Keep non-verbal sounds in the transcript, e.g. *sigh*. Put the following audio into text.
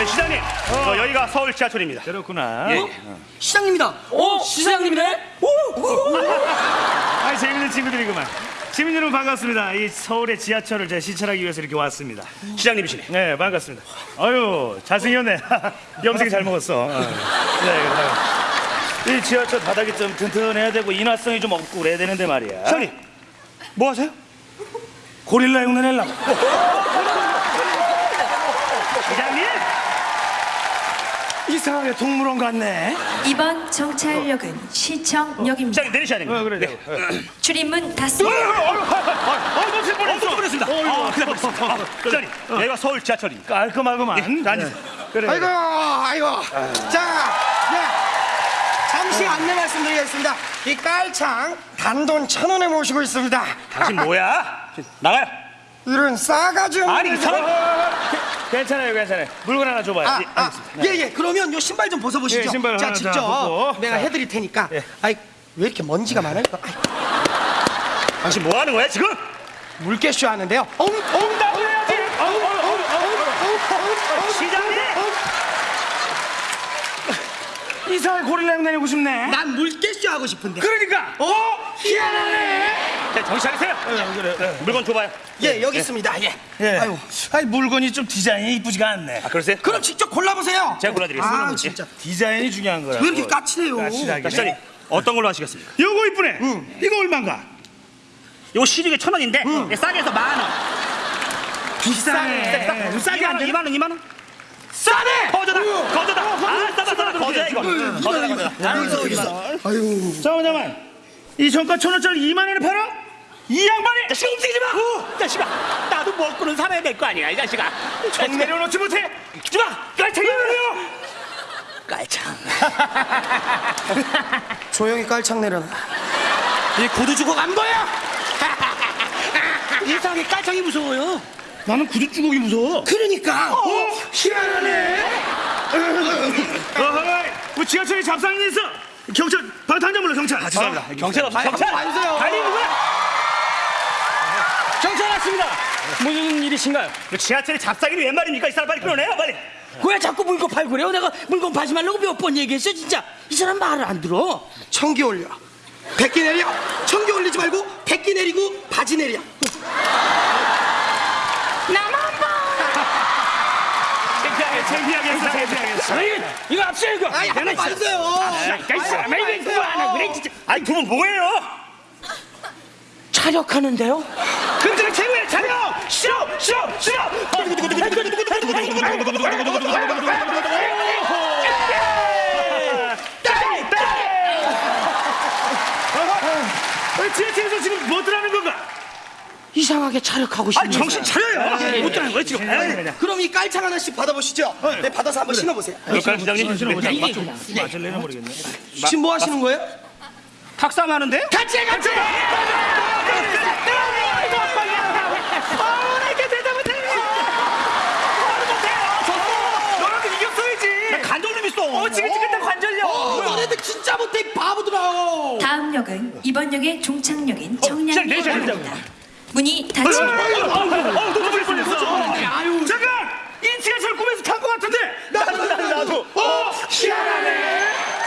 네, 시장님, 저 여기가 서울 지하철입니다. 그렇구나. 예. 시장님이다. 오, 시장님이네. *laughs* 아, 재밌는 친구들이구만. 시민 여러분 반갑습니다. 이 서울의 지하철을 제가 시찰하기 위해서 이렇게 왔습니다. 시장님이시네. 네, 반갑습니다. 아유, 잘생겼네. *laughs* 염색이 잘 먹었어. 어. 네, 그래. 이 지하철 바닥이 좀 튼튼해야 되고 인화성이 좀 없고 그래야 되는데 말이야. 시장님, 뭐 하세요? 고릴라 흉내 내려고. 시장님! 이상하게 동물원 같네. 이번 정찰역은 시청역입니다. 시장님 내리셔야 됩니다. 어, 그래. 네. 출입문 닫습니다. 아, 놓칠 뻔했어. 놓칠 뻔했습니다. 아. 아, 시장님, 여기가 서울 지하철입니다. 깔끔하구만. 예, 앉으세요. 그래. 아이고, 아이고. 자, 네. 잠시 안내 말씀드리겠습니다. 이 깔창 단돈 천 원에 모시고 있습니다. 당신 뭐야? 나가요. 이런 싸가지 없는 아니, 이 사람. 괜찮아요, 괜찮아요. 물건 하나 줘봐요. 아, 예, 아, 예, 예. 그러면 요 신발 좀 벗어보시죠. 예, 신발 자, 하나 직접 자, 벗고. 내가 자. 해드릴 테니까. 예. 아이, 왜 이렇게 먼지가 많아요? 당신 뭐 하는 거야, 지금? 물개쇼 하는데요. 어우, 나 해야지. 어우, 어우, 어우, 어우, 어우, 어우. 시장님! 이상하게 고릴라 흉내 내고 싶네. 난 물개쇼 하고 싶은데. 그러니까. 어? 희한하네. 자, 정신 차리세요. 그래. 물건 줘봐요. 예, 여기 있습니다. 예. 예. 아유. 아니 물건이 좀 디자인이 이쁘지가 않네. 아, 그러세요? 그럼 직접 골라보세요. 제가 골라드리겠습니다. 아, 예. 진짜. 디자인이 중요한 거라. 왜 이렇게 까칠해요? 까칠하게. 자, 시장님, 어떤 걸로 하시겠습니까? 요거 이쁘네. 이거 얼마인가? 요 시중에 천 원인데 예, 싸게 해서 만 원. 비싸네. 싸게 안 돼. 2만 원, 2만 원. 싸네. 거저다, 거저다. 아, 싸다, 싸다, 거저야 이거. 거저다, 거저다. 아유. 잠깐만, 잠깐만. 이 정가 천 원짜리 2만 원에 팔아? 이 양반이 야, 시간 움직이지 마. 자식아, 나도 먹고는 살아야 될 거 아니야, 이 자식아. 정 내려놓지 못해. 주마, 깔창이 내려. 깔창. *laughs* 조용히 깔창 내려놔. 이 구두 주고 간 거야? *laughs* 이상하게 깔창이 무서워요. 나는 구두 주걱이 무서워. 그러니까. 어? 희한하네. 어허이, 우리 지하철에 잡상이 있어. 경찰, 방탄장 불러 경찰. 아, 죄송합니다. 경찰 없어, 경찰. 와주세요. 달리는 거야. 경찰 왔습니다. 무슨 일이신가요? 그 지하철에 잡사기를 웬 말입니까? 이 사람 빨리 끌어내요, 빨리. 왜 자꾸 물건 팔고 그래요? 내가 물건 파지 말라고 몇 번 얘기했어 진짜. 이 사람 말을 안 들어. 청기 올려. 백기 내려. 청기 올리지 말고 백기 내리고 바지 내려. 창피하게, 창피하게 했어, 창피하게 했어. 아니, 이거 앞서 이거. 아이 한번 봐주세요. 이 사람아 이게 누구 하나 그래 진짜. 아니, 두 분 뭐예요? 촬영하는데요? 싫어! 싫어! 지하철에서 지금 뭐 들하는 건가? 이상하게 촬영하고 싶네. 아니, 정신 차려요! 못 들어는 거야, 지금. 그냥. 그럼 이 깔창 하나씩 받아보시죠. 네, 받아서 한번 신어보세요. 시장님? 신어보자. 이게 맞죠? 그냥. 맞을 내나 모르겠네. 지금 뭐 하시는 거예요? 탁상하는데요? 같이 해, 같이. 너라도 이겼어야지. 간절님 있 어. 어, 지긋지긋한 관절이야. 어, 너네들 진짜 못해 이 바보들아. 다음 역은 이번 역의 종착역인 청량역입니다. 문이 닫힙니다. 어, 놓칠 뻔했어. 잠깐! 이 지하철 꿈에서 탄것 같은데. 나도, 나도. 어, 희한해.